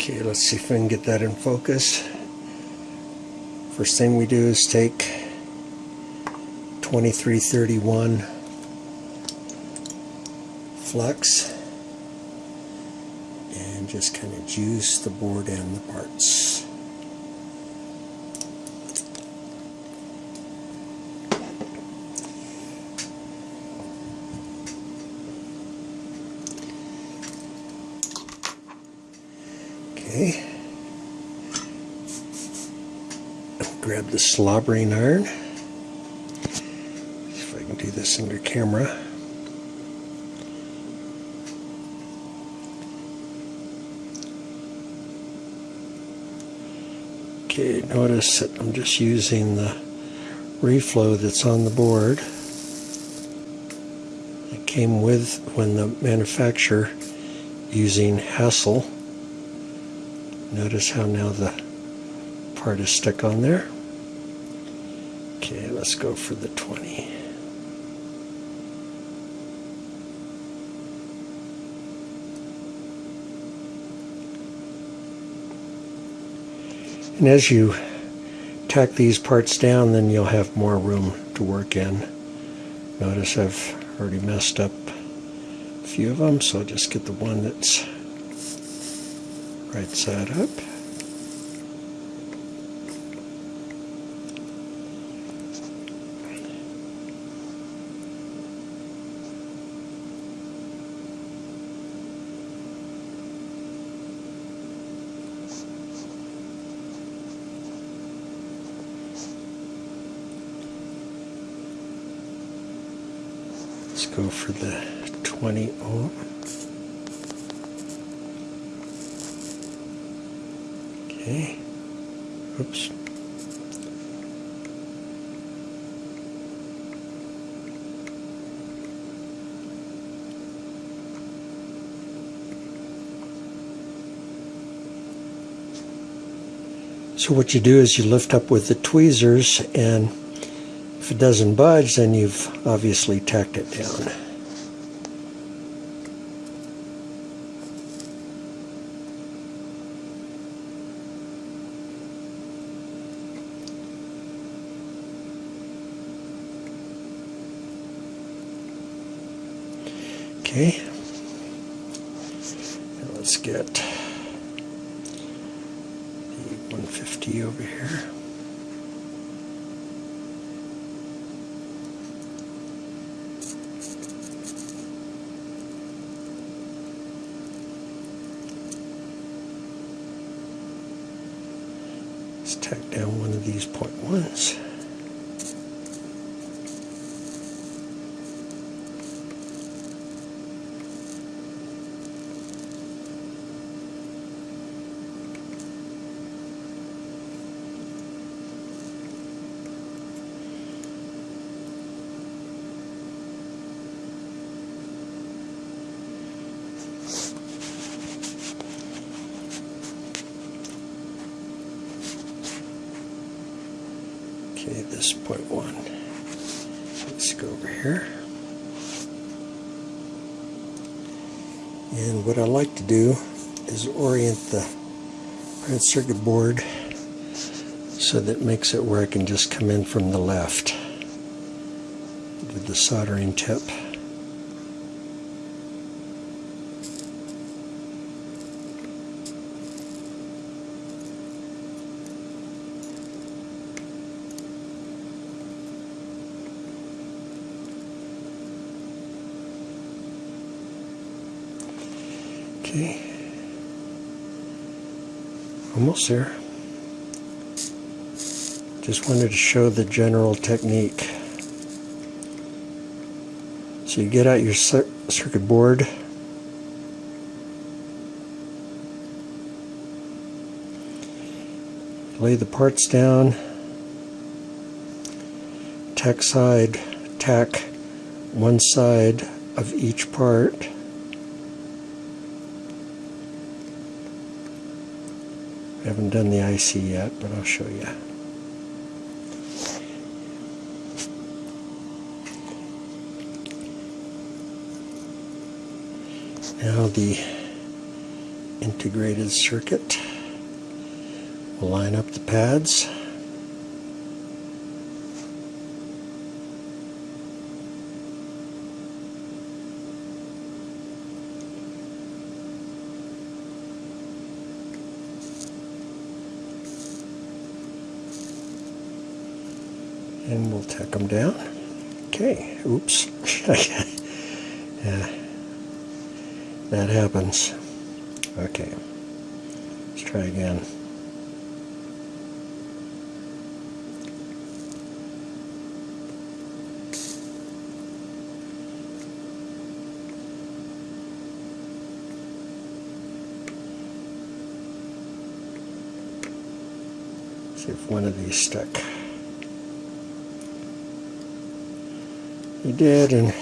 Okay, let's see if we can get that in focus. First thing we do is take 2331 flux and just kind of juice the board and the parts. Okay. Grab the slobbering iron. See if I can do this under camera. Okay, notice that I'm just using the reflow that's on the board. It came with when the manufacturer using HASL. Notice how now the part is stuck on there. Okay, let's go for the 20. And as you tack these parts down, then you'll have more room to work in. Notice I've already messed up a few of them, so I'll just get the one that's right side up. Let's go for the 20 ohm. Okay. Oops. So what you do is you lift up with the tweezers and if it doesn't budge then you've obviously tacked it down. Okay. Let's get the 150 over here. Let's tack down one of these point ones. Okay, this point one. Let's go over here. And what I like to do is orient the circuit board so that makes it where I can just come in from the left with the soldering tip. Okay. Almost there. Just wanted to show the general technique. So you get out your circuit board. Lay the parts down. Tack side, tack one side of each part. Haven't done the IC yet, but I'll show you. Now the integrated circuit. We'll line up the pads. And we'll tack them down. Okay, oops. yeah, that happens. Okay, let's try again. See if one of these stuck. He did, and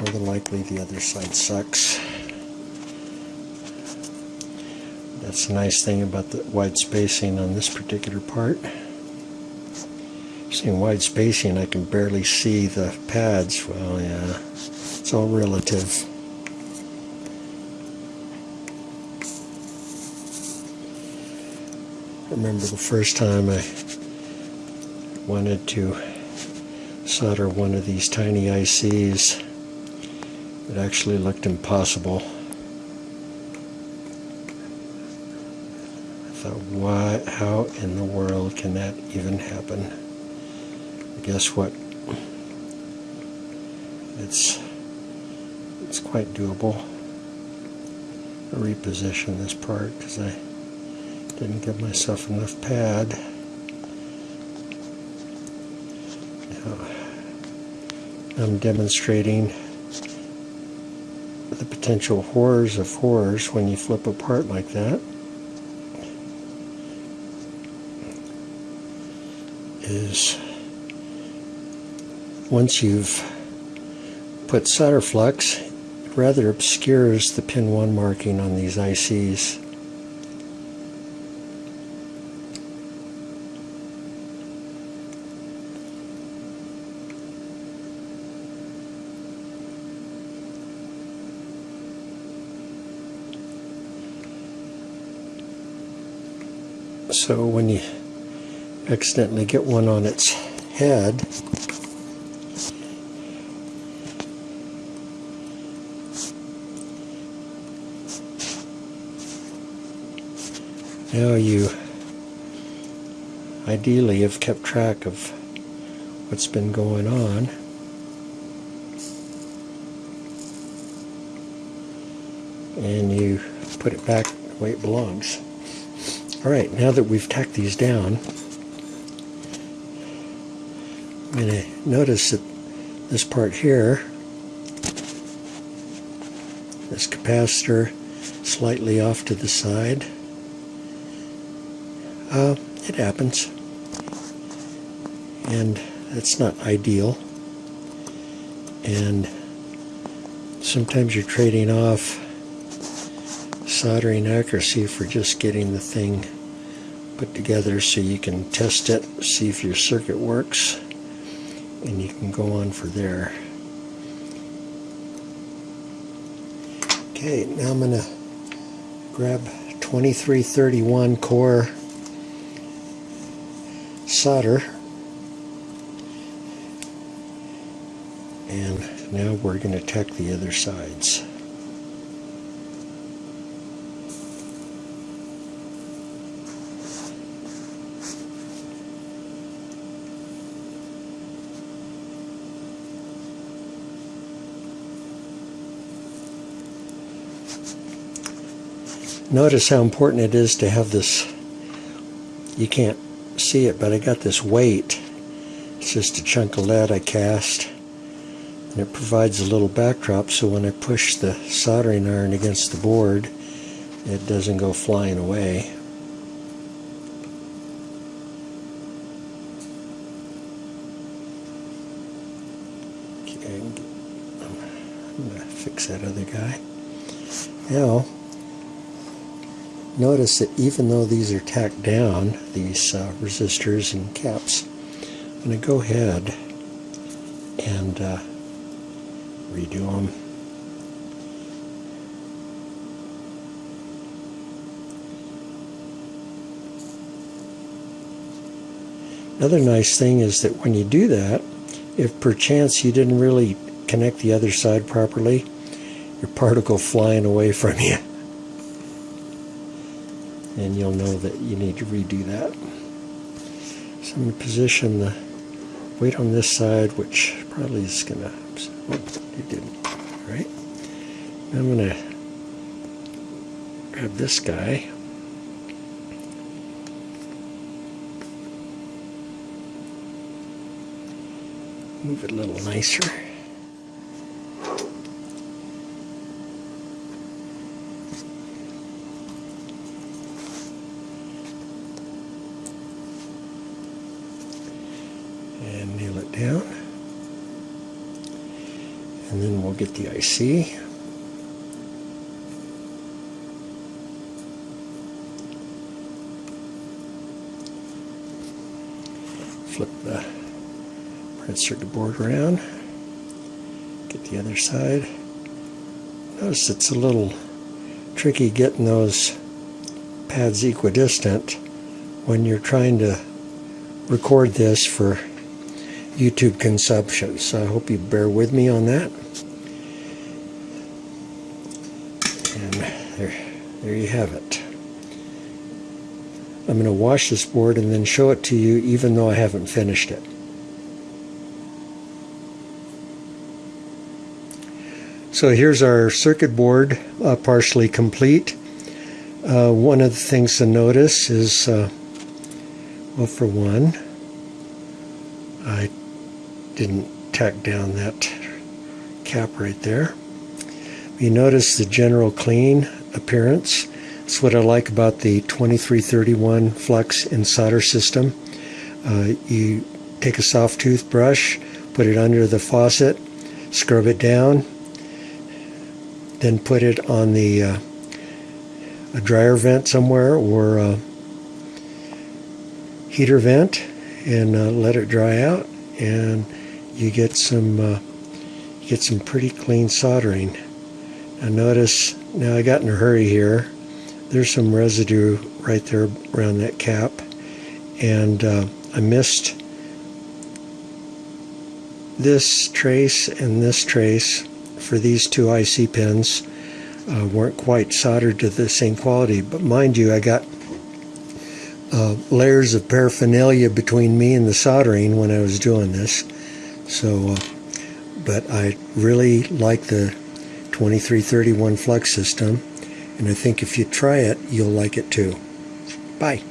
more than likely the other side sucks. That's the nice thing about the wide spacing on this particular part. Seeing wide spacing, I can barely see the pads. Well, yeah, it's all relative. I remember the first time I wanted to solder one of these tiny ICs. It actually looked impossible. I thought, why, how in the world can that even happen? Guess what? It's, it's quite doable. I reposition this part because I didn't give myself enough pad. I'm demonstrating the potential horrors of horrors when you flip apart like that. Is once you've put solder flux, it rather obscures the pin 1 marking on these ICs. So when you accidentally get one on its head, now you ideally have kept track of what's been going on. And you put it back the way it belongs. Alright, now that we've tacked these down, I'm going to notice that this part here, this capacitor slightly off to the side. Uh, it happens. And that's not ideal. And sometimes you're trading off soldering accuracy for just getting the thing put together so you can test it, see if your circuit works, and you can go on for there. Okay, now I'm going to grab 2331 core solder and now we're going to tack the other sides. Notice how important it is to have this, you can't see it, but I got this weight. It's just a chunk of lead I cast. And it provides a little backdrop so when I push the soldering iron against the board, it doesn't go flying away. Okay, I'm to fix that other guy. Now, notice that even though these are tacked down, these uh, resistors and caps, I'm going to go ahead and uh, redo them. Another nice thing is that when you do that, if perchance you didn't really connect the other side properly, your particle flying away from you. And you'll know that you need to redo that. So I'm going to position the weight on this side, which probably is going to, oh, it didn't, all right? I'm going to grab this guy. Move it a little nicer. And nail it down. We'll get the IC. Flip the printed circuit board around. Get the other side. Notice it's a little tricky getting those pads equidistant when you're trying to record this for YouTube consumption. So I hope you bear with me on that. And there, there you have it. I'm going to wash this board and then show it to you even though I haven't finished it. So here's our circuit board uh, partially complete. Uh, one of the things to notice is, uh, well for one, I didn't tack down that cap right there. You notice the general clean appearance. That's what I like about the 2331 Flux and solder system. Uh, you take a soft toothbrush, put it under the faucet, scrub it down, then put it on the uh, a dryer vent somewhere or a heater vent and uh, let it dry out and you get some uh, you get some pretty clean soldering notice now I got in a hurry here there's some residue right there around that cap and uh, I missed this trace and this trace for these two IC pins uh, weren't quite soldered to the same quality. But mind you, I got uh, layers of paraphernalia between me and the soldering when I was doing this. So, uh, but I really like the 2331 flux system. And I think if you try it, you'll like it too. Bye.